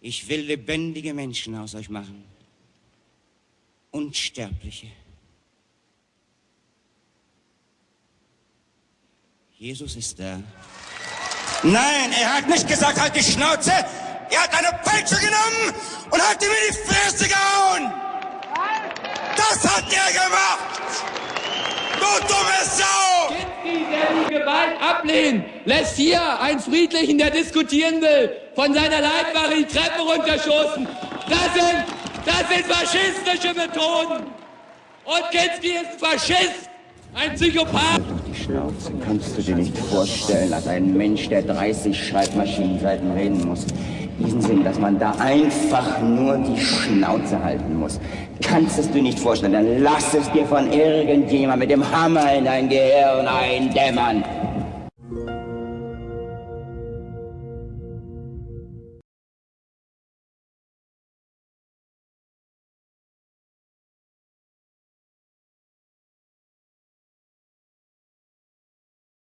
Ich will lebendige Menschen aus euch machen. Unsterbliche. Jesus ist da. Nein, er hat nicht gesagt, halt die Schnauze. Er hat eine Peitsche genommen und hat ihm in die Fresse gehauen. Das hat er gemacht. Du dumme Sau. Ablehnt, lässt hier einen Friedlichen, der diskutieren will, von seiner Leitwache die Treppe runterstoßen. Das sind, das sind faschistische Methoden. Und Kinski ist Faschist, ein Psychopath. Die Schnauze kannst du dir nicht vorstellen, als ein Mensch, der 30 Schreibmaschinenseiten reden muss. Diesen Sinn, dass man da einfach nur die Schnauze halten muss. Kannst es dir nicht vorstellen, dann lass es dir von irgendjemand mit dem Hammer in dein Gehirn eindämmern.